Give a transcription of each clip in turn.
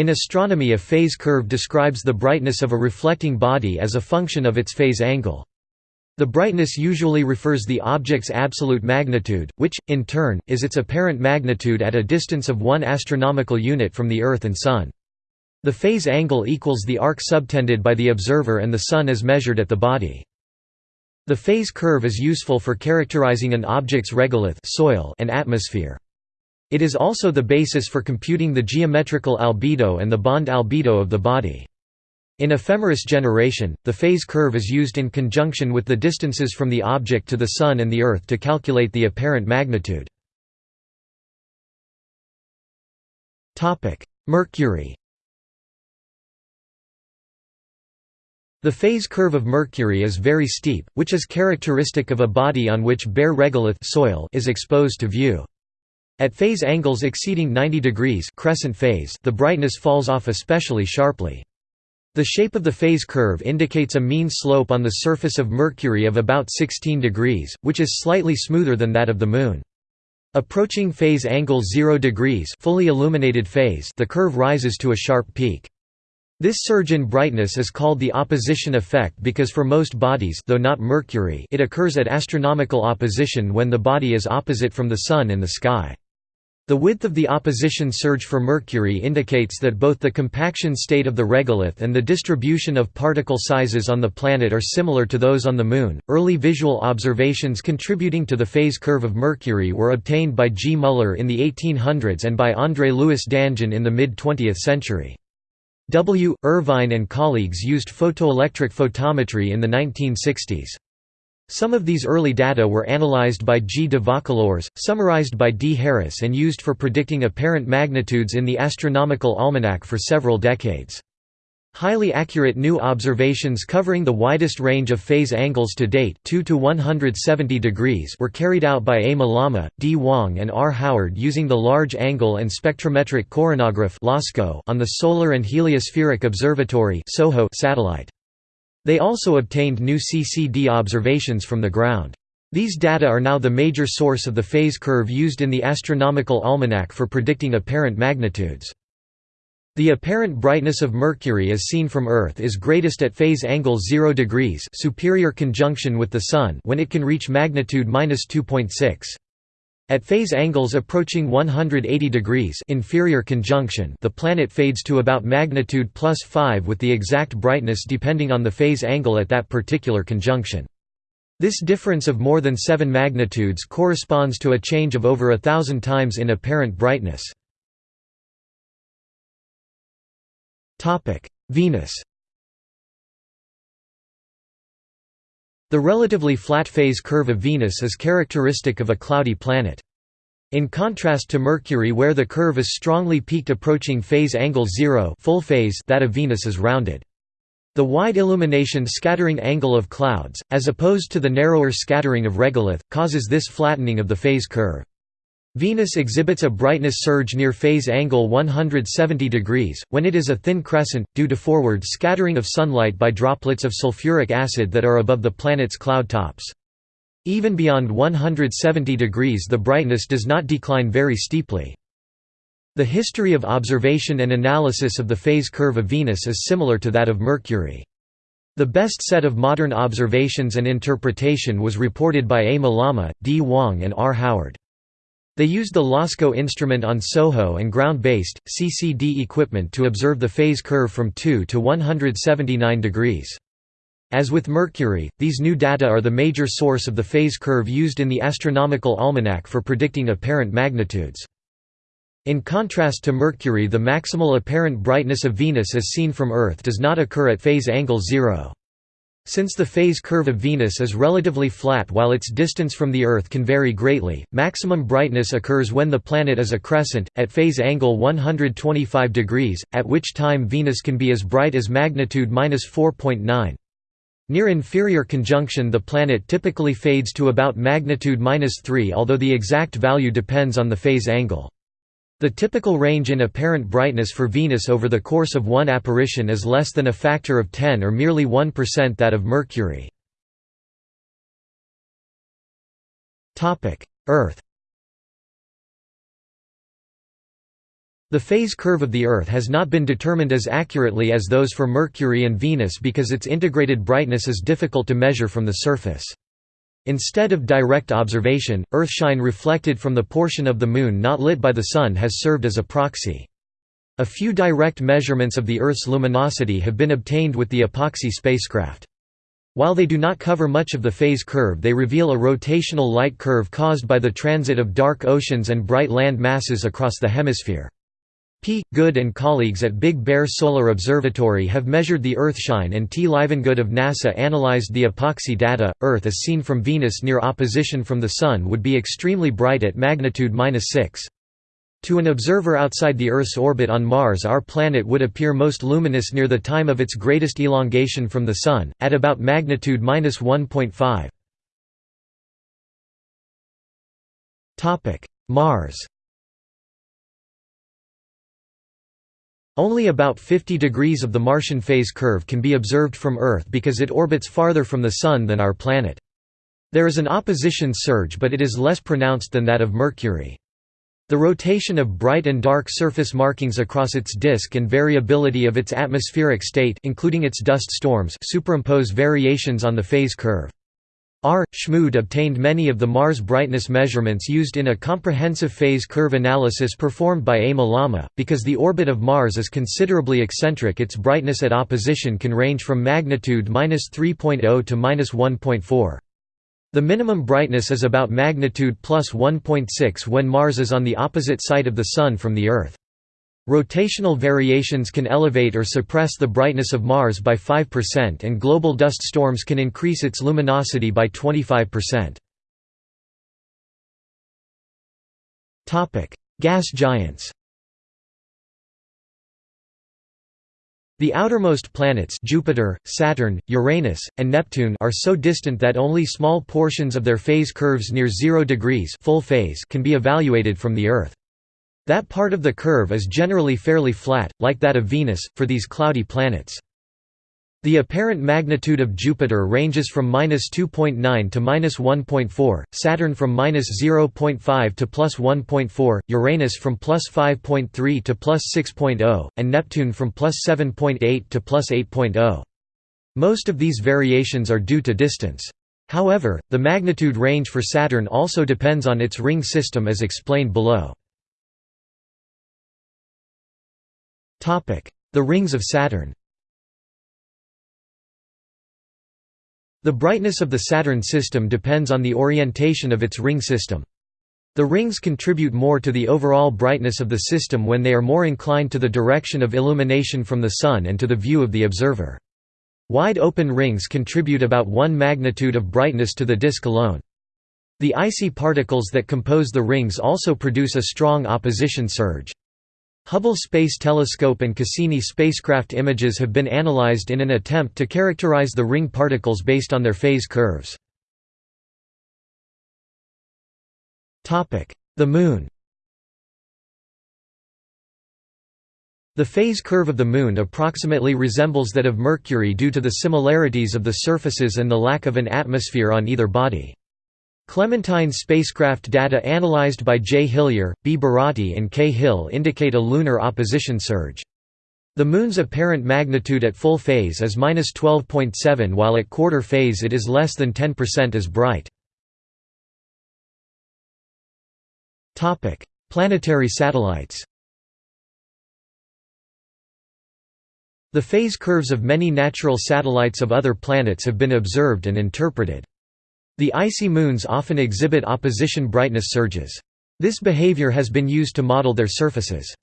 In astronomy a phase curve describes the brightness of a reflecting body as a function of its phase angle. The brightness usually refers the object's absolute magnitude, which, in turn, is its apparent magnitude at a distance of one astronomical unit from the Earth and Sun. The phase angle equals the arc subtended by the observer and the Sun as measured at the body. The phase curve is useful for characterizing an object's regolith soil and atmosphere. It is also the basis for computing the geometrical albedo and the bond albedo of the body. In ephemeris generation, the phase curve is used in conjunction with the distances from the object to the Sun and the Earth to calculate the apparent magnitude. Mercury The phase curve of Mercury is very steep, which is characteristic of a body on which bare regolith soil is exposed to view. At phase angles exceeding 90 degrees crescent phase, the brightness falls off especially sharply. The shape of the phase curve indicates a mean slope on the surface of Mercury of about 16 degrees, which is slightly smoother than that of the Moon. Approaching phase angle 0 degrees fully illuminated phase the curve rises to a sharp peak. This surge in brightness is called the opposition effect because for most bodies though not Mercury it occurs at astronomical opposition when the body is opposite from the Sun in the sky. The width of the opposition surge for Mercury indicates that both the compaction state of the regolith and the distribution of particle sizes on the planet are similar to those on the Moon. Early visual observations contributing to the phase curve of Mercury were obtained by G. Muller in the 1800s and by André Louis Danjon in the mid 20th century. W. Irvine and colleagues used photoelectric photometry in the 1960s. Some of these early data were analyzed by G. de Vaucouleurs, summarized by D. Harris and used for predicting apparent magnitudes in the Astronomical Almanac for several decades. Highly accurate new observations covering the widest range of phase angles to date 2 to 170 degrees were carried out by A. Mallama, D. Wang and R. Howard using the Large Angle and Spectrometric Coronagraph on the Solar and Heliospheric Observatory satellite. They also obtained new CCD observations from the ground. These data are now the major source of the phase curve used in the Astronomical Almanac for predicting apparent magnitudes. The apparent brightness of Mercury as seen from Earth is greatest at phase angle 0 degrees superior conjunction with the Sun when it can reach magnitude 2.6. At phase angles approaching 180 degrees inferior conjunction the planet fades to about magnitude plus 5 with the exact brightness depending on the phase angle at that particular conjunction. This difference of more than 7 magnitudes corresponds to a change of over a thousand times in apparent brightness. Venus The relatively flat phase curve of Venus is characteristic of a cloudy planet. In contrast to Mercury where the curve is strongly peaked approaching phase angle 0 full phase that of Venus is rounded. The wide illumination scattering angle of clouds, as opposed to the narrower scattering of regolith, causes this flattening of the phase curve. Venus exhibits a brightness surge near phase angle 170 degrees, when it is a thin crescent, due to forward scattering of sunlight by droplets of sulfuric acid that are above the planet's cloud tops. Even beyond 170 degrees the brightness does not decline very steeply. The history of observation and analysis of the phase curve of Venus is similar to that of Mercury. The best set of modern observations and interpretation was reported by A. Mallama, D. Wang and R. Howard. They used the LASCO instrument on SOHO and ground-based, CCD equipment to observe the phase curve from 2 to 179 degrees. As with Mercury, these new data are the major source of the phase curve used in the Astronomical Almanac for predicting apparent magnitudes. In contrast to Mercury the maximal apparent brightness of Venus as seen from Earth does not occur at phase angle 0. Since the phase curve of Venus is relatively flat while its distance from the Earth can vary greatly, maximum brightness occurs when the planet is a crescent, at phase angle 125 degrees, at which time Venus can be as bright as magnitude 4.9. Near inferior conjunction the planet typically fades to about magnitude 3 although the exact value depends on the phase angle. The typical range in apparent brightness for Venus over the course of one apparition is less than a factor of 10 or merely 1% that of Mercury. Earth The phase curve of the Earth has not been determined as accurately as those for Mercury and Venus because its integrated brightness is difficult to measure from the surface. Instead of direct observation, Earthshine reflected from the portion of the Moon not lit by the Sun has served as a proxy. A few direct measurements of the Earth's luminosity have been obtained with the EPOXI spacecraft. While they do not cover much of the phase curve they reveal a rotational light curve caused by the transit of dark oceans and bright land masses across the hemisphere. P. Goode and colleagues at Big Bear Solar Observatory have measured the Earthshine and T. Livengood of NASA analyzed the EPOXI data. Earth as seen from Venus near opposition from the Sun would be extremely bright at magnitude 6. To an observer outside the Earth's orbit on Mars our planet would appear most luminous near the time of its greatest elongation from the Sun, at about magnitude 1.5. Mars Only about 50 degrees of the Martian phase curve can be observed from Earth because it orbits farther from the Sun than our planet. There is an opposition surge but it is less pronounced than that of Mercury. The rotation of bright and dark surface markings across its disk and variability of its atmospheric state including its dust storms superimpose variations on the phase curve. R. Schmude obtained many of the Mars brightness measurements used in a comprehensive phase curve analysis performed by A. Mallama. Because the orbit of Mars is considerably eccentric, its brightness at opposition can range from magnitude 3.0 to 1.4. The minimum brightness is about magnitude plus 1.6 when Mars is on the opposite side of the Sun from the Earth. Rotational variations can elevate or suppress the brightness of Mars by 5% and global dust storms can increase its luminosity by 25%. Gas giants The outermost planets Jupiter, Saturn, Uranus, and Neptune are so distant that only small portions of their phase curves near 0 degrees full phase can be evaluated from the Earth. That part of the curve is generally fairly flat, like that of Venus, for these cloudy planets. The apparent magnitude of Jupiter ranges from -2.9 to -1.4, Saturn from -0.5 to +1.4, Uranus from +5.3 to +6.0, and Neptune from +7.8 to +8.0. Most of these variations are due to distance. However, the magnitude range for Saturn also depends on its ring system as explained below. The rings of Saturn The brightness of the Saturn system depends on the orientation of its ring system. The rings contribute more to the overall brightness of the system when they are more inclined to the direction of illumination from the Sun and to the view of the observer. Wide open rings contribute about one magnitude of brightness to the disk alone. The icy particles that compose the rings also produce a strong opposition surge. Hubble Space Telescope and Cassini spacecraft images have been analyzed in an attempt to characterize the ring particles based on their phase curves. The Moon The phase curve of the Moon approximately resembles that of Mercury due to the similarities of the surfaces and the lack of an atmosphere on either body. Clementine spacecraft data analyzed by J. Hillier, B. Buratti and K. Hill indicate a lunar opposition surge. The Moon's apparent magnitude at full phase is 12.7 while at quarter phase it is less than 10% as bright. Planetary satellites The phase curves of many natural satellites of other planets have been observed and interpreted. The icy moons often exhibit opposition brightness surges. This behavior has been used to model their surfaces.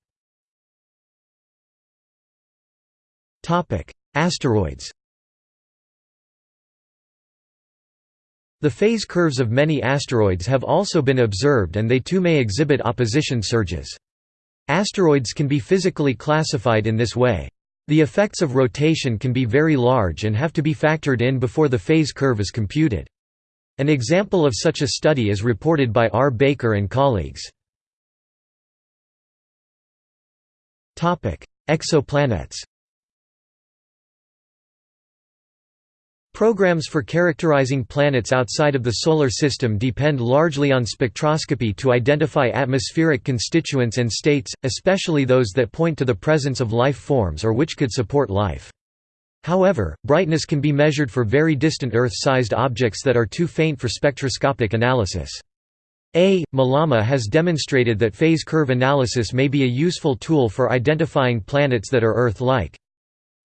Asteroids The phase curves of many asteroids have also been observed and they too may exhibit opposition surges. Asteroids can be physically classified in this way. The effects of rotation can be very large and have to be factored in before the phase curve is computed. An example of such a study is reported by R. Baker and colleagues. Exoplanets Programs for characterizing planets outside of the Solar System depend largely on spectroscopy to identify atmospheric constituents and states, especially those that point to the presence of life forms or which could support life. However, brightness can be measured for very distant Earth-sized objects that are too faint for spectroscopic analysis. A. Mallama has demonstrated that phase curve analysis may be a useful tool for identifying planets that are Earth-like.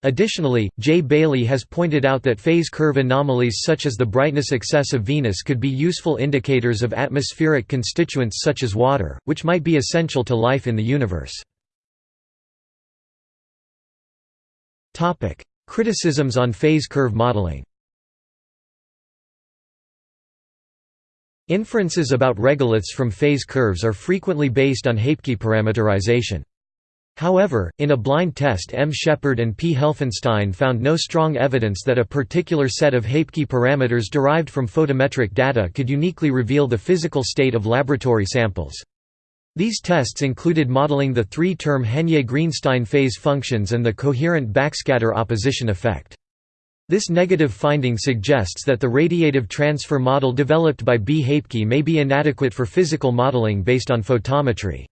Additionally, J. Bailey has pointed out that phase curve anomalies such as the brightness excess of Venus could be useful indicators of atmospheric constituents such as water, which might be essential to life in the universe. Criticisms on phase curve modeling Inferences about regoliths from phase curves are frequently based on Hapke parameterization. However, in a blind test M. Shepard and P. Helfenstein found no strong evidence that a particular set of Hapke parameters derived from photometric data could uniquely reveal the physical state of laboratory samples. These tests included modeling the three-term Henyey-Greenstein phase functions and the coherent backscatter opposition effect. This negative finding suggests that the radiative transfer model developed by B. Hapke may be inadequate for physical modeling based on photometry.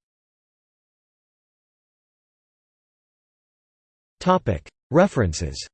References